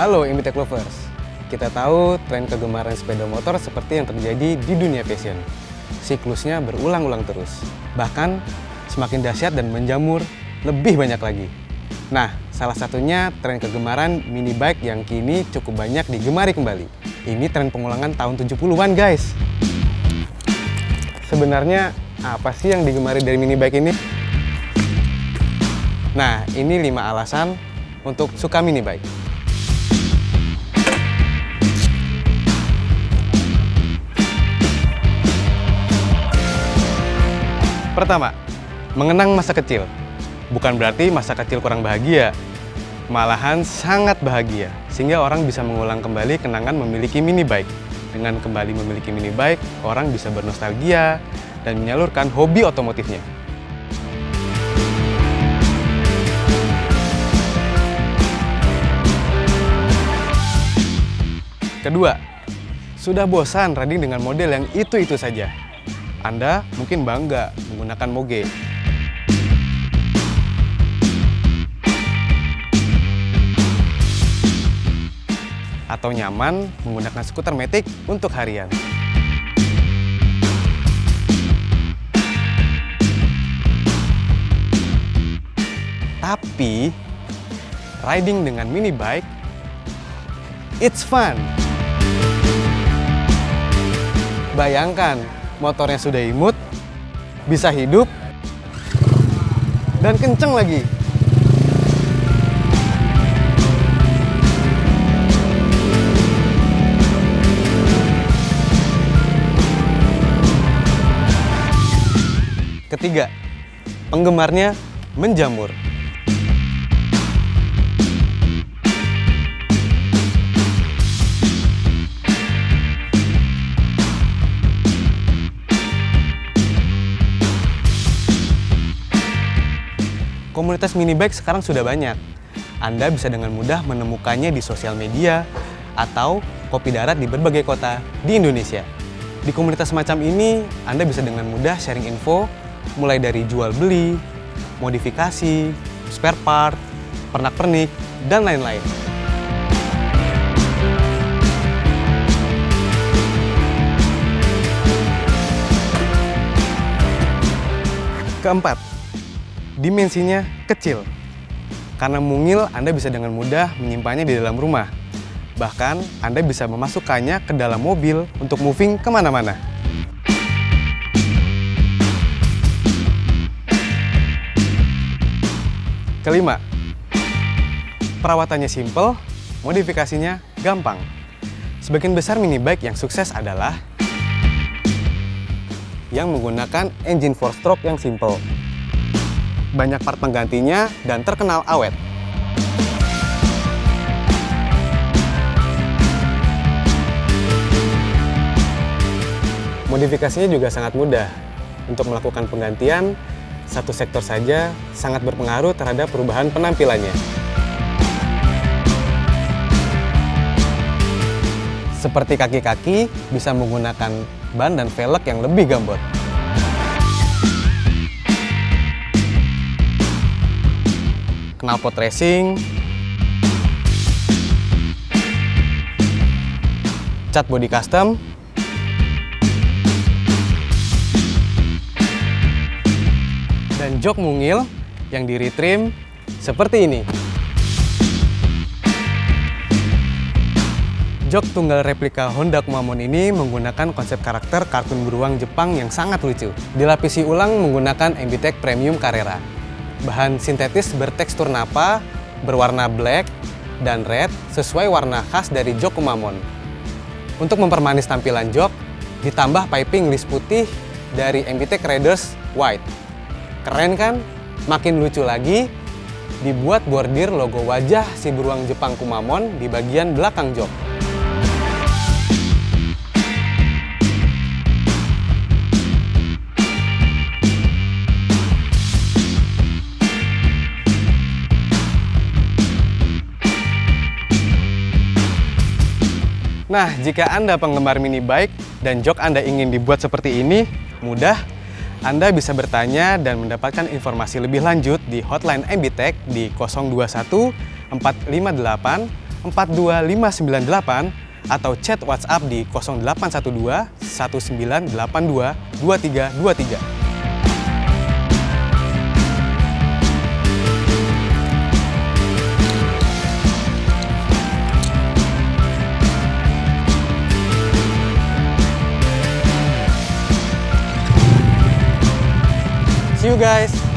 Halo Imbitek Lovers, kita tahu tren kegemaran sepeda motor seperti yang terjadi di dunia fashion. Siklusnya berulang-ulang terus, bahkan semakin dahsyat dan menjamur lebih banyak lagi. Nah, salah satunya tren kegemaran mini bike yang kini cukup banyak digemari kembali. Ini tren pengulangan tahun 70-an guys. Sebenarnya apa sih yang digemari dari mini bike ini? Nah, ini 5 alasan untuk suka mini bike. Pertama, mengenang masa kecil. Bukan berarti masa kecil kurang bahagia, malahan sangat bahagia, sehingga orang bisa mengulang kembali kenangan memiliki mini bike. Dengan kembali memiliki mini bike, orang bisa bernostalgia dan menyalurkan hobi otomotifnya. Kedua, sudah bosan riding dengan model yang itu-itu saja. Anda mungkin bangga menggunakan moge. Atau nyaman menggunakan skuter metik untuk harian. Tapi, riding dengan mini bike, it's fun. Bayangkan, motornya sudah imut, bisa hidup, dan kenceng lagi. Ketiga, penggemarnya menjamur. Komunitas mini bike sekarang sudah banyak. Anda bisa dengan mudah menemukannya di sosial media atau kopi darat di berbagai kota di Indonesia. Di komunitas semacam ini, Anda bisa dengan mudah sharing info mulai dari jual beli, modifikasi, spare part, pernak-pernik, dan lain-lain. Keempat, dimensinya kecil. Karena mungil, Anda bisa dengan mudah menyimpannya di dalam rumah. Bahkan, Anda bisa memasukkannya ke dalam mobil untuk moving ke mana-mana. Kelima, perawatannya simple, modifikasinya gampang. Sebagian besar mini bike yang sukses adalah yang menggunakan engine 4-stroke yang simple banyak part penggantinya, dan terkenal awet. Modifikasinya juga sangat mudah. Untuk melakukan penggantian, satu sektor saja sangat berpengaruh terhadap perubahan penampilannya. Seperti kaki-kaki, bisa menggunakan ban dan velg yang lebih gambot. Knalpot racing, cat body custom, dan jok mungil yang di retrim seperti ini. Jok tunggal replika Honda Kumamon ini menggunakan konsep karakter kartun beruang Jepang yang sangat lucu. Dilapisi ulang menggunakan MBTEC Premium Carrera. Bahan sintetis bertekstur napa, berwarna black dan red sesuai warna khas dari jok Kumamon. Untuk mempermanis tampilan jok, ditambah piping list putih dari MBT Raiders White. Keren kan? Makin lucu lagi, dibuat bordir logo wajah si beruang Jepang Kumamon di bagian belakang jok. Nah, jika Anda penggemar mini bike dan jok Anda ingin dibuat seperti ini, mudah. Anda bisa bertanya dan mendapatkan informasi lebih lanjut di hotline MBTech di 021 458 42598 atau chat WhatsApp di 0812 1982 2323. Guys!